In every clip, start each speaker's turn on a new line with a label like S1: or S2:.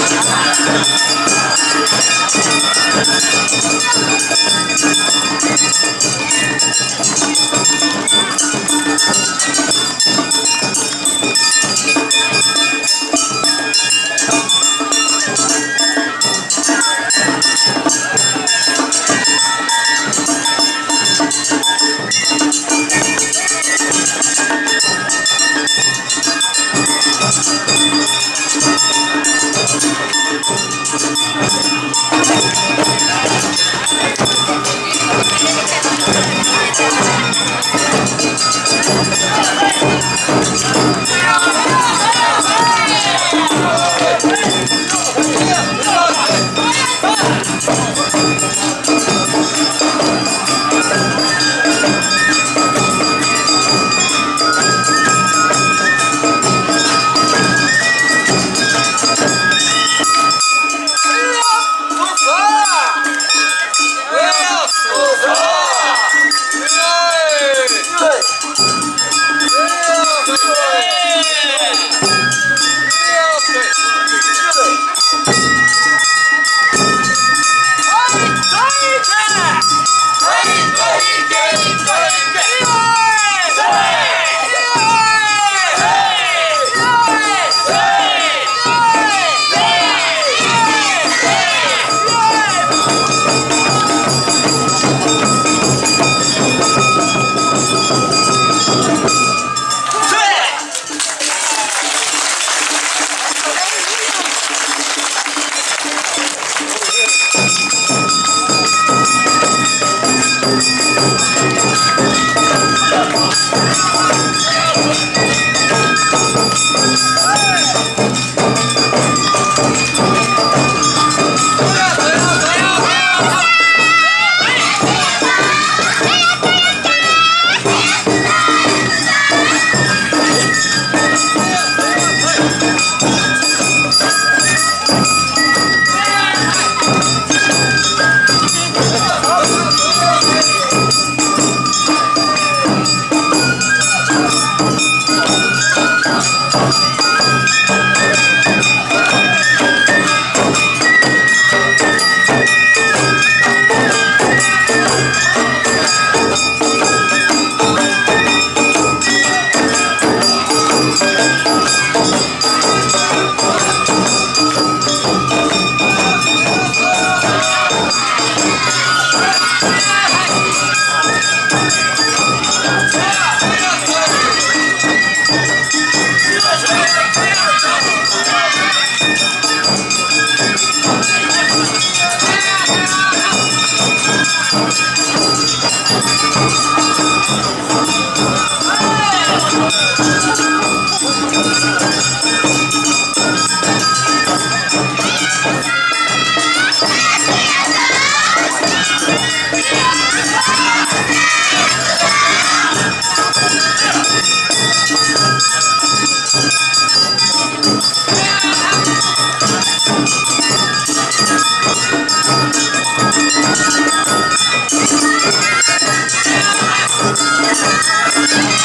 S1: Thank you.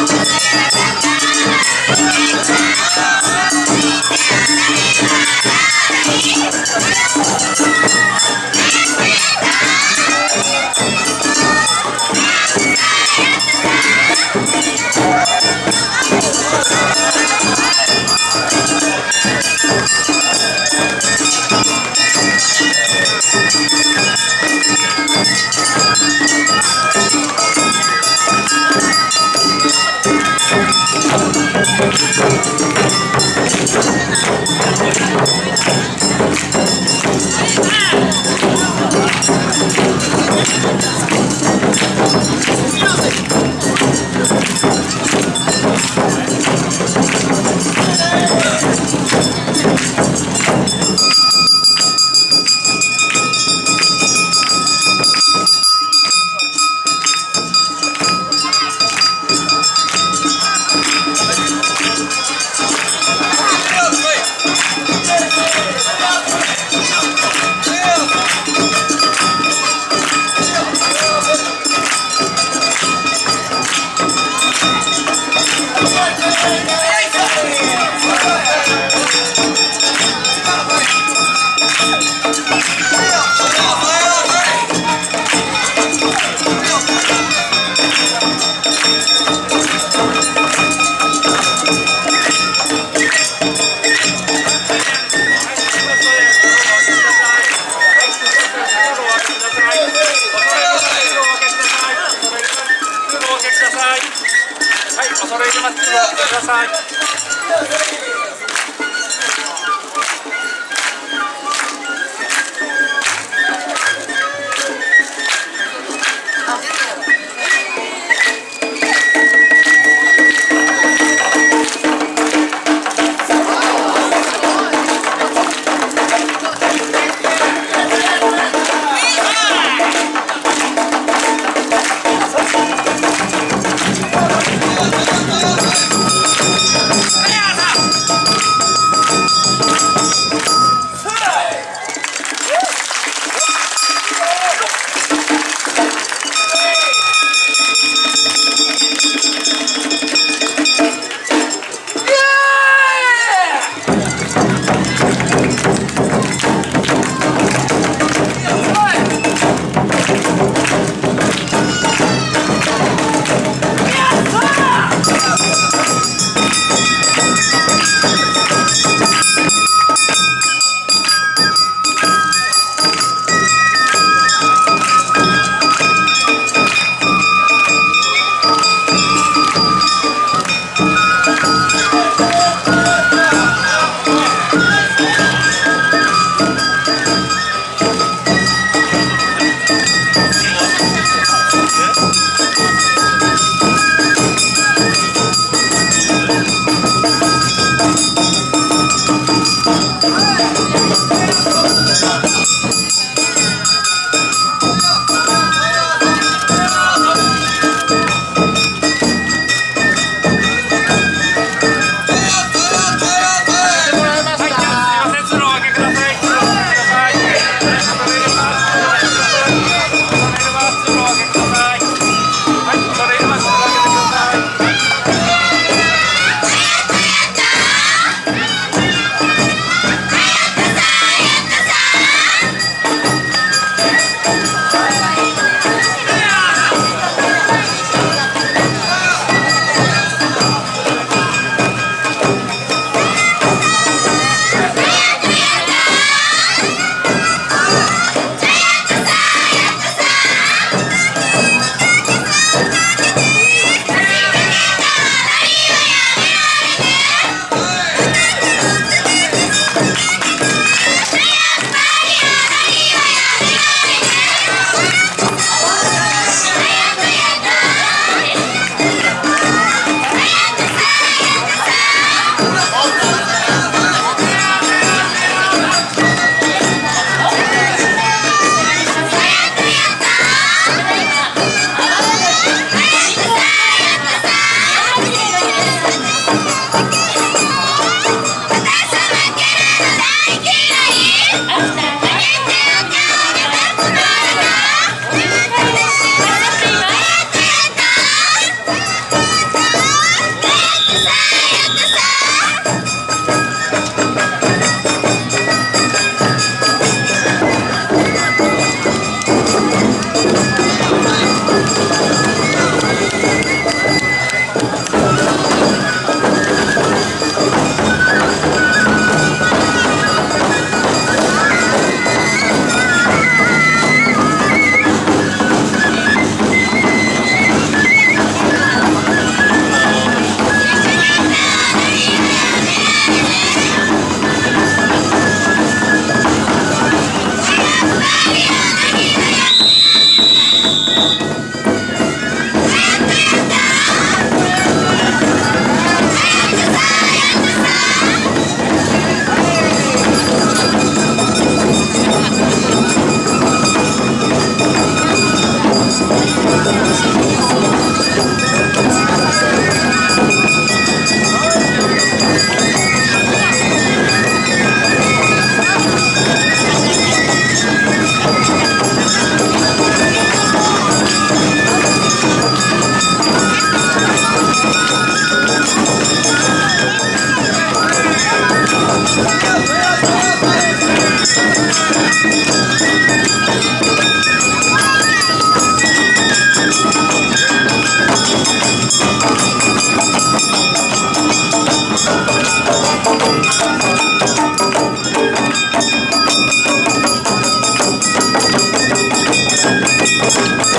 S1: Música Música くださいください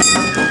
S1: Thank you.